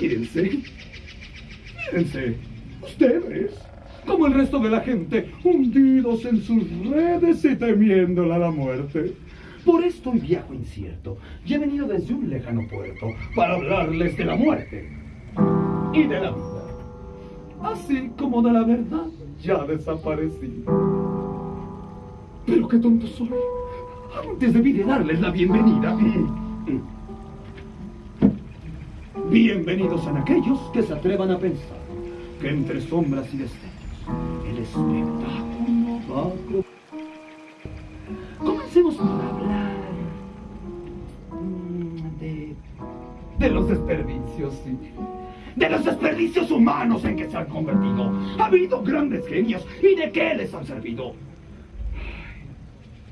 Mírense, mírense, ustedes, como el resto de la gente, hundidos en sus redes y temiéndola la muerte. Por esto hoy viajo incierto y he venido desde un lejano puerto para hablarles de la muerte y de la vida, así como de la verdad ya desaparecida. Pero qué tonto soy. Antes debí de darles la bienvenida. Bienvenidos sean aquellos que se atrevan a pensar que entre sombras y destellos el espectáculo va a Comencemos por hablar mm, de, de los desperdicios, sí. De los desperdicios humanos en que se han convertido. Ha habido grandes genios y de qué les han servido.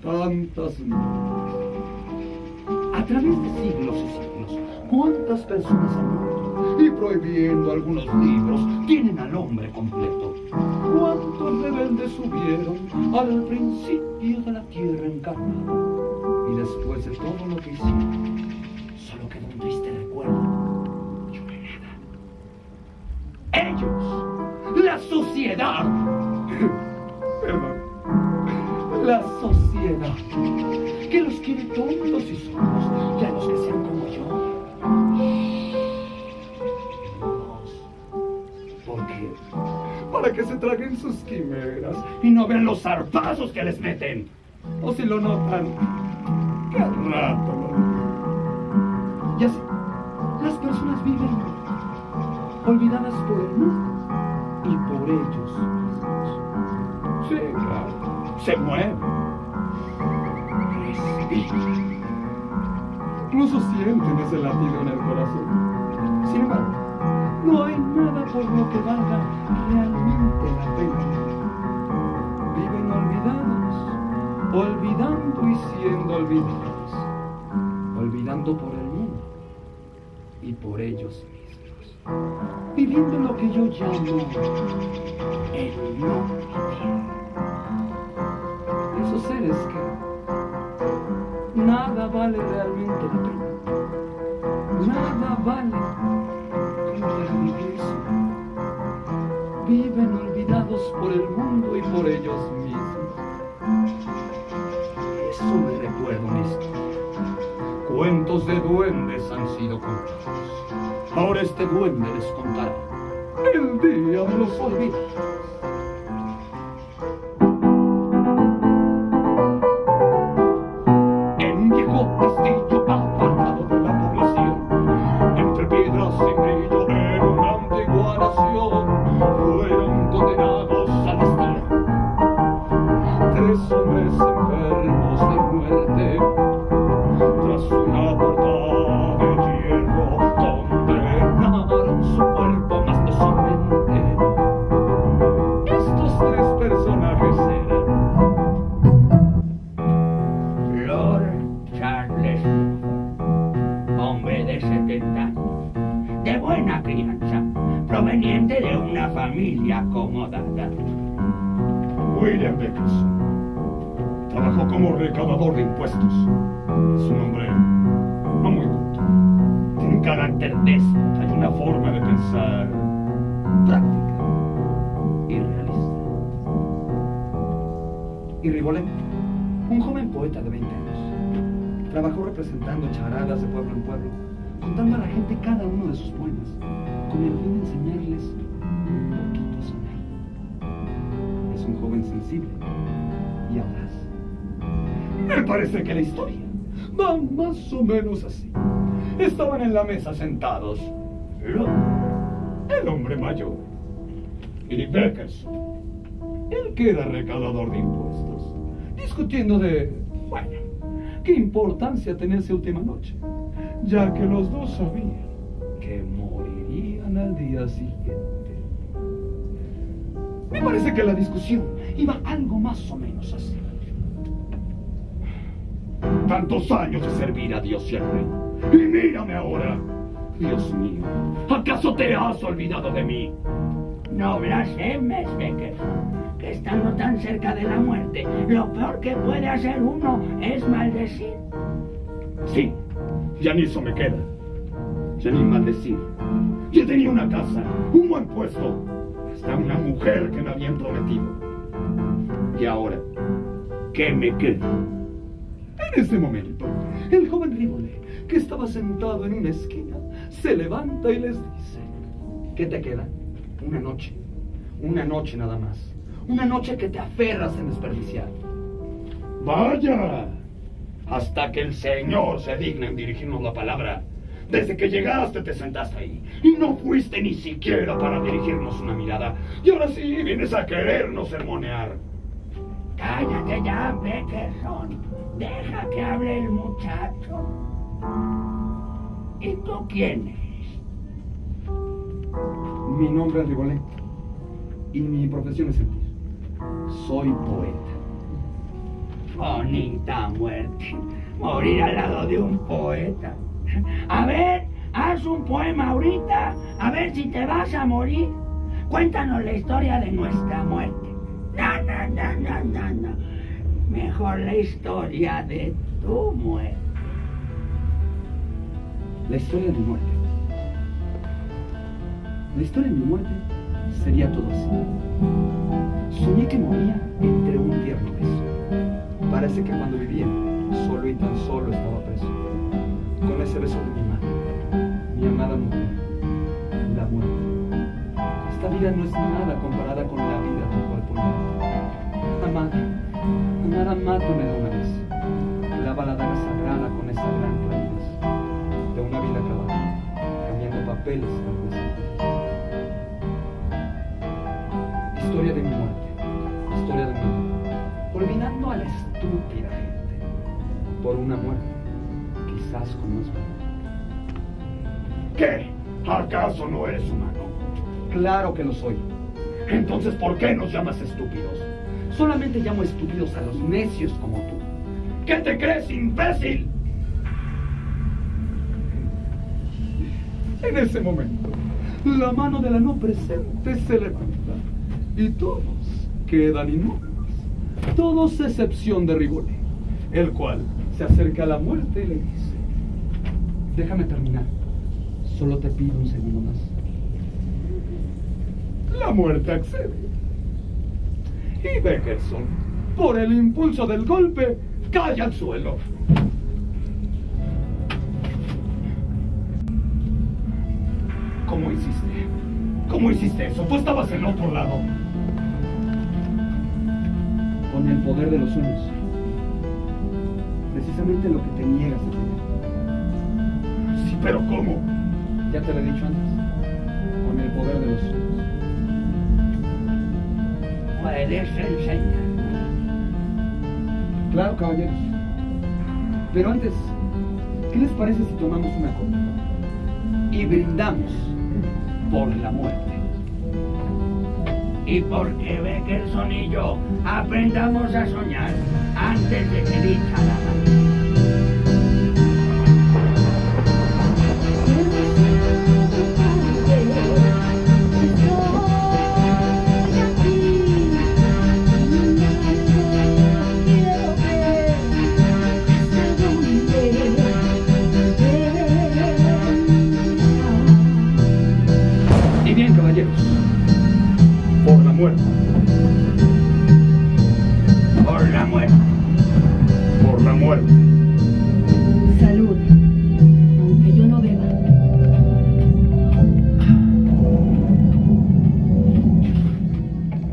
Tantas. A través de siglos y siglos, ¿cuántas personas han muerto? Y prohibiendo algunos libros, tienen al hombre completo. ¿Cuántos rebeldes subieron al principio de la tierra encarnada? Y después de todo lo que hicieron, sociedad, la sociedad, que los quiere tontos y sordos, y a los que sean como yo. ¿Por qué? Para que se traguen sus quimeras y no vean los zarpazos que les meten. O si lo notan, qué rato lo se mueven, respiran, incluso sienten ese latido en el corazón. Sin embargo, no hay nada por lo que valga realmente la pena. Viven olvidados, olvidando y siendo olvidados, olvidando por el mundo y por ellos mismos, viviendo lo que yo llamo el no vivir. Esos seres que nada vale realmente la pena, nada vale vivirse. Viven olvidados por el mundo y por ellos mismos. Eso me una historia. Cuentos de duendes han sido contados. Ahora este duende les contará el día los olvidados. Rigolet, un joven poeta de 20 años, trabajó representando charadas de pueblo en pueblo, contando a la gente cada uno de sus poemas, con el fin de enseñarles un poquito a soñar. Es un joven sensible y audaz. Me parece que la historia va más o menos así. Estaban en la mesa sentados el hombre mayor, y Beckerson, el que era recaudador de impuestos, discutiendo de, bueno, qué importancia tenía esa última noche, ya que los dos sabían que morirían al día siguiente. Me parece que la discusión iba algo más o menos así. Tantos años de servir a Dios y al rey. Y mírame ahora. Dios mío, ¿acaso te has olvidado de mí? No blasfemes, Beckerson, que estando tan cerca de la muerte, lo peor que puede hacer uno es maldecir. Sí, ya ni eso me queda. Ya ni maldecir. Yo tenía una casa, un buen puesto, hasta una mujer que me habían prometido. Y ahora, ¿qué me queda? En ese momento, el joven Rivole, que estaba sentado en una esquina, se levanta y les dice, ¿qué te queda? Una noche, una noche nada más, una noche que te aferras en desperdiciar. Vaya, hasta que el Señor se digna en dirigirnos la palabra. Desde que llegaste te sentaste ahí y no fuiste ni siquiera para dirigirnos una mirada. Y ahora sí vienes a querernos sermonear. Cállate ya, Beckerson. Deja que hable el muchacho. ¿Y tú quién eres? Mi nombre es Rigolet y mi profesión es sentir. Soy poeta. Bonita muerte. Morir al lado de un poeta. A ver, haz un poema ahorita. A ver si te vas a morir. Cuéntanos la historia de nuestra muerte. No, no, no, no, no, no. Mejor la historia de tu muerte. La historia de mi muerte. La historia de mi muerte sería todo así. Soñé que moría entre un tierno beso. Parece que cuando vivía, solo y tan solo estaba preso. Con ese beso de mi madre, mi amada mujer, la muerte. Esta vida no es nada comparada con la vida del cuerpo humano. Amada, amada, mátame de una vez. Clava la daga sagrada con esa gran claridad de una vida acabada, cambiando papeles tal vez. Historia de mi muerte, historia de mi vida, olvidando a la estúpida gente por una muerte, quizás con más valor. ¿Qué? ¿Acaso no eres humano? Claro que lo soy. Entonces, ¿por qué nos llamas estúpidos? Solamente llamo estúpidos a los necios como tú. ¿Qué te crees, imbécil? En ese momento, la mano de la no presente se levanta y todos quedan inmóviles. Todos excepción de Rigole, el cual se acerca a la muerte y le dice, déjame terminar, solo te pido un segundo más. La muerte accede. Y Beckerson, por el impulso del golpe, cae al suelo. ¿Cómo hiciste? ¿Cómo hiciste eso? Tú estabas en otro lado. Con el poder de los sueños. Precisamente lo que te niegas a tener. Sí, pero ¿cómo? Ya te lo he dicho antes. Con el poder de los sueños. Puedes enseñar. Claro, caballeros. Pero antes, ¿Qué les parece si tomamos una copa? Y brindamos por la muerte. Y porque Beckerson y yo aprendamos a soñar antes de que dicha la por la muerte, Por la muerte. Salud, aunque yo no beba.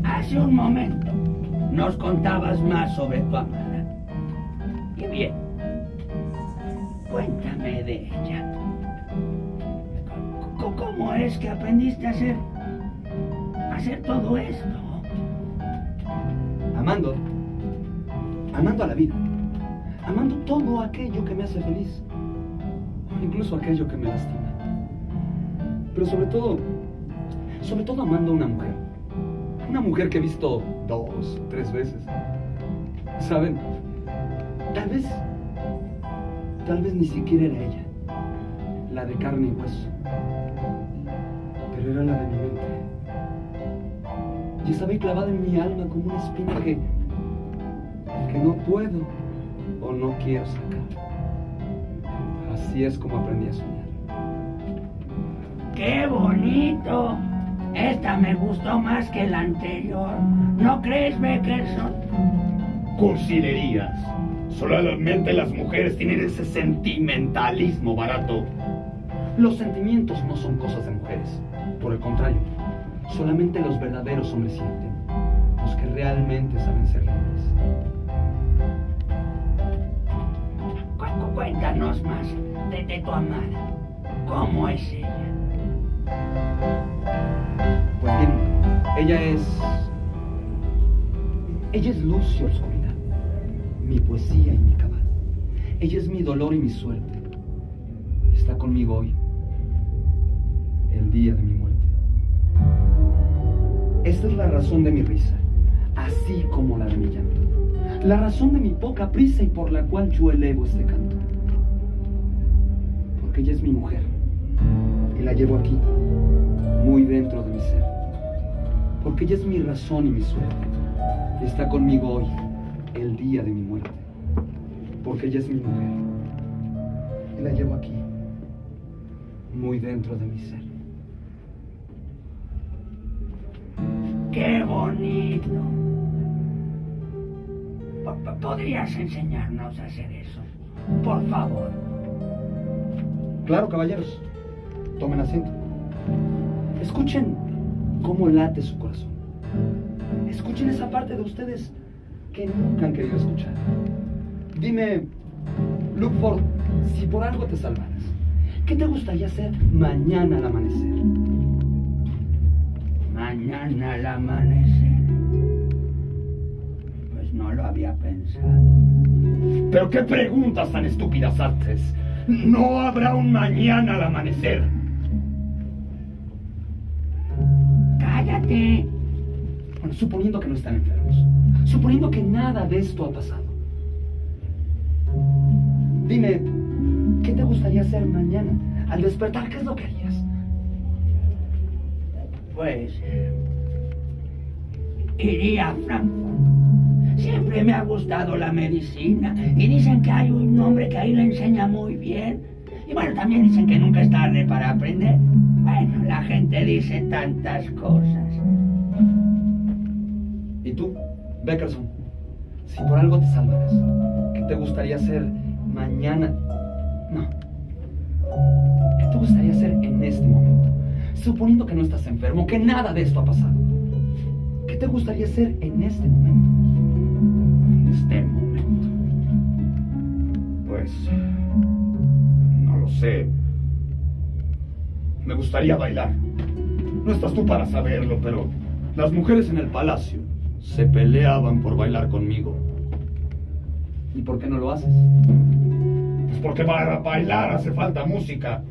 Hace un momento nos contabas más sobre tu amada. Y bien, cuéntame de ella. ¿Cómo es que aprendiste a a hacer todo esto? Amando, amando a la vida, amando todo aquello que me hace feliz, incluso aquello que me lastima. Pero sobre todo, sobre todo amando a una mujer, una mujer que he visto dos tres veces. ¿Saben? Tal vez, tal vez ni siquiera era ella, la de carne y hueso, pero era la de mi mente y estaba clavada en mi alma como una espina que, que no puedo o no quiero sacar. Así es como aprendí a soñar. ¡Qué bonito! Esta me gustó más que la anterior. ¿No crees, Beckerson? Cursilerías. Solamente las mujeres tienen ese sentimentalismo barato. Los sentimientos no son cosas de mujeres. Por el contrario, solamente los verdaderos hombres sienten. Los que realmente saben ser libres. Cu- cu- Cuéntanos más de, de tu amada. ¿Cómo es ella? Pues bien, ella es. Ella es luz y oscuridad, mi poesía y mi cabal. Ella es mi dolor y mi suerte. Está conmigo hoy, el día de mi. Esta es la razón de mi risa, así como la de mi llanto. La razón de mi poca prisa y por la cual yo elevo este canto. Porque ella es mi mujer y la llevo aquí, muy dentro de mi ser. Porque ella es mi razón y mi suerte. Y está conmigo hoy, el día de mi muerte. Porque ella es mi mujer. Y la llevo aquí, muy dentro de mi ser. ¡Qué bonito! Po- po- ¿Podrías enseñarnos a hacer eso? Por favor. Claro, caballeros. Tomen asiento. Escuchen cómo late su corazón. Escuchen esa parte de ustedes que nunca han querido escuchar. Dime, Luke Ford, si por algo te salvaras, ¿qué te gustaría hacer mañana al amanecer? Mañana al amanecer. Pues no lo había pensado. Pero qué preguntas tan estúpidas haces. No habrá un mañana al amanecer. ¡Cállate! Bueno, suponiendo que no están enfermos. Suponiendo que nada de esto ha pasado. Dime, ¿qué te gustaría hacer mañana? Al despertar, ¿qué es lo que harías? Pues. Iría a Frankfurt. Siempre me ha gustado la medicina. Y dicen que hay un hombre que ahí le enseña muy bien. Y bueno, también dicen que nunca es tarde para aprender. Bueno, la gente dice tantas cosas. ¿Y tú, Beckerson? Si por algo te salvaras, ¿qué te gustaría hacer mañana? No. ¿Qué te gustaría hacer en este momento? Suponiendo que no estás enfermo, que nada de esto ha pasado. ¿Qué te gustaría hacer en este momento? En este momento. Pues. No lo sé. Me gustaría bailar. No estás tú para saberlo, pero las mujeres en el palacio se peleaban por bailar conmigo. ¿Y por qué no lo haces? Es porque para bailar hace falta música.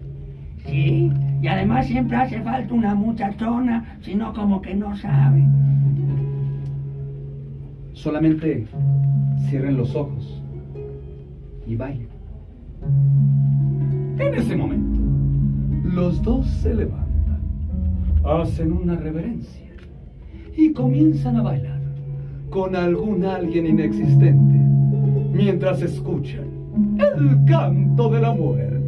Sí, y además siempre hace falta una muchachona, sino como que no sabe. Solamente cierren los ojos y bailen. En ese momento, los dos se levantan, hacen una reverencia y comienzan a bailar con algún alguien inexistente mientras escuchan el canto de la muerte.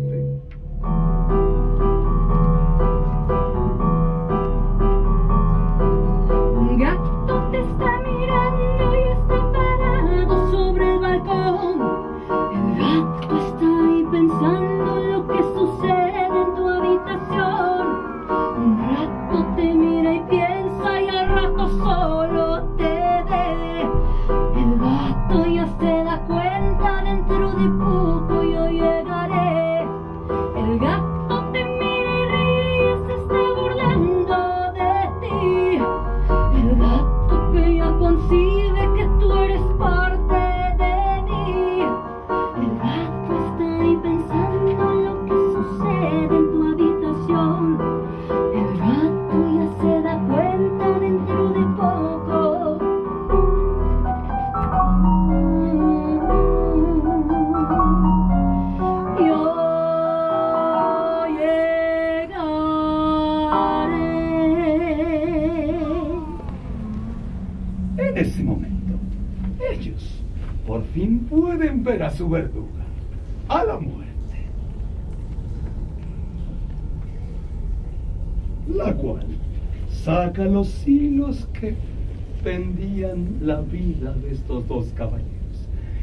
Los hilos que pendían la vida de estos dos caballeros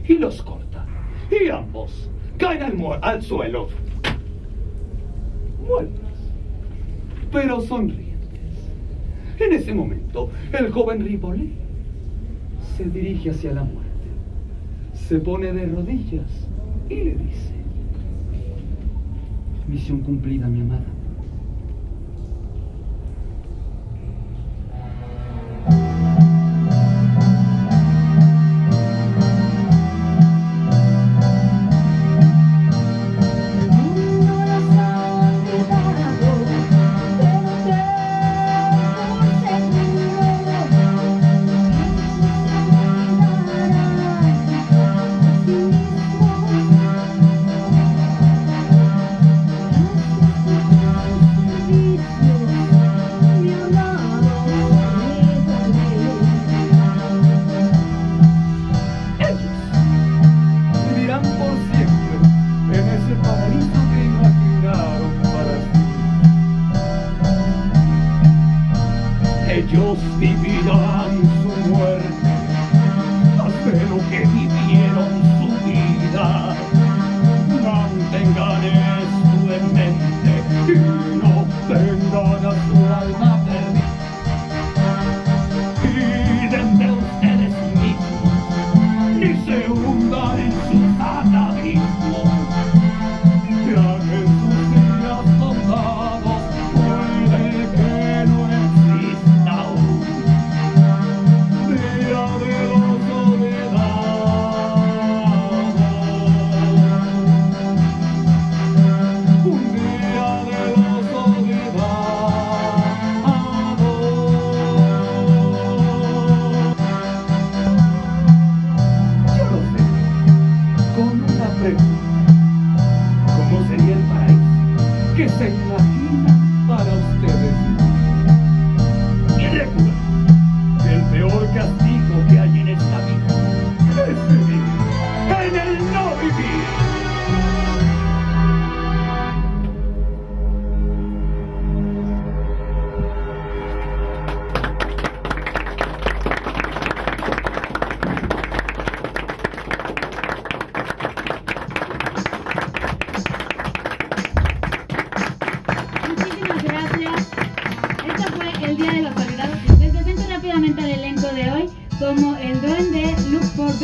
y los corta. Y ambos caen al, al suelo, muertos, pero sonrientes. En ese momento, el joven Ripollet se dirige hacia la muerte, se pone de rodillas y le dice, misión cumplida, mi amada. Senhor.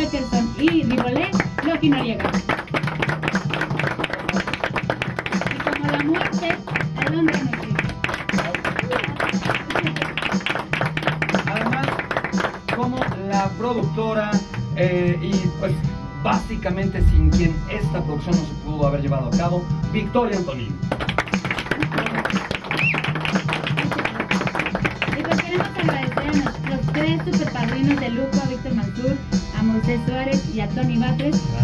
Beckerson y Ribolet, Loki Noriega. Y como la muerte, el hombre no. Además, como la productora eh, y pues básicamente sin quien esta producción no se pudo haber llevado a cabo Victoria Antonín. Tony Batres,